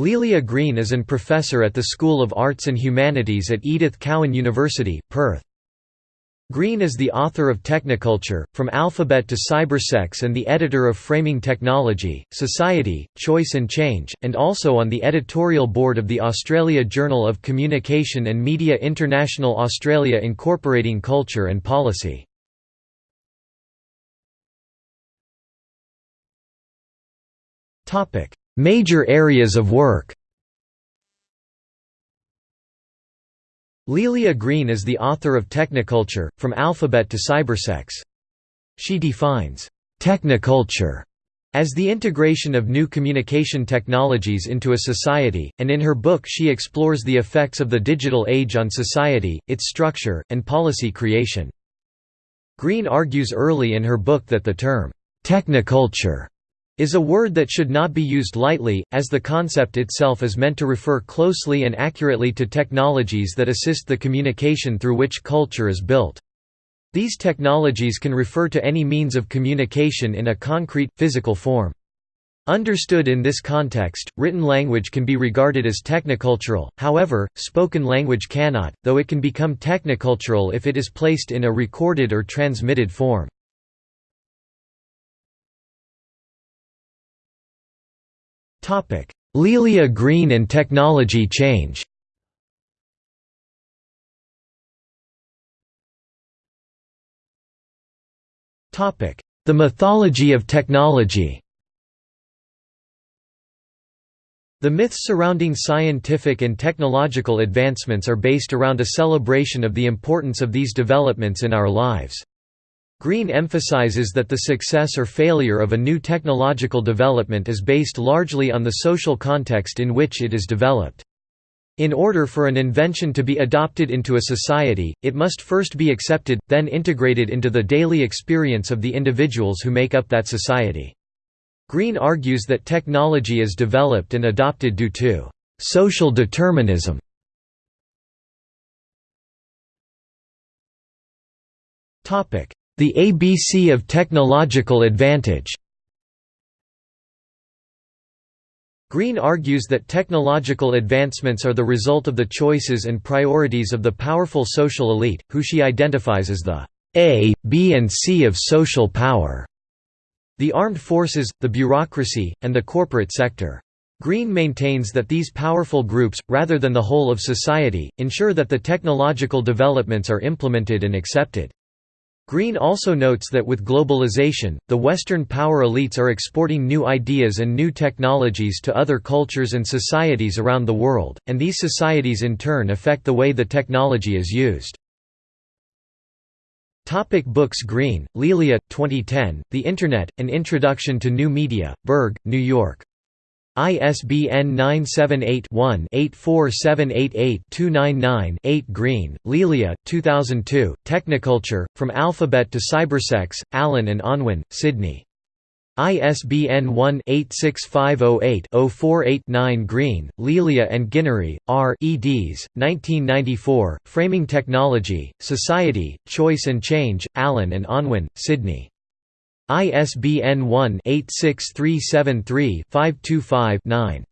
Lelia Green is an professor at the School of Arts and Humanities at Edith Cowan University, Perth. Green is the author of Technoculture, From Alphabet to Cybersex and the editor of Framing Technology, Society, Choice and Change, and also on the editorial board of the Australia Journal of Communication and Media International Australia Incorporating Culture and Policy. Major areas of work Lelia Green is the author of Technoculture, From Alphabet to Cybersex. She defines technoculture as the integration of new communication technologies into a society, and in her book she explores the effects of the digital age on society, its structure, and policy creation. Green argues early in her book that the term, technoculture is a word that should not be used lightly, as the concept itself is meant to refer closely and accurately to technologies that assist the communication through which culture is built. These technologies can refer to any means of communication in a concrete, physical form. Understood in this context, written language can be regarded as technocultural, however, spoken language cannot, though it can become technocultural if it is placed in a recorded or transmitted form. Lelia Green and technology change. The mythology of technology. The myths surrounding scientific and technological advancements are based around a celebration of the importance of these developments in our lives. Green emphasizes that the success or failure of a new technological development is based largely on the social context in which it is developed. In order for an invention to be adopted into a society, it must first be accepted, then integrated into the daily experience of the individuals who make up that society. Green argues that technology is developed and adopted due to social determinism. Topic: the ABC of technological advantage Green argues that technological advancements are the result of the choices and priorities of the powerful social elite, who she identifies as the A, B and C of social power, the armed forces, the bureaucracy, and the corporate sector. Green maintains that these powerful groups, rather than the whole of society, ensure that the technological developments are implemented and accepted. Green also notes that with globalization, the Western power elites are exporting new ideas and new technologies to other cultures and societies around the world, and these societies in turn affect the way the technology is used. Topic books Green, Lelia, 2010, The Internet, An Introduction to New Media, Berg, New York. ISBN 978-1-84788-299-8 Green, Lelia, 2002, Technoculture, From Alphabet to Cybersex, Allen and Unwin, Sydney. ISBN 1-86508-048-9 Green, Lelia and Guinery, R. eds. 1994, Framing Technology, Society, Choice and Change, Allen and Unwin, Sydney. ISBN 1-86373-525-9.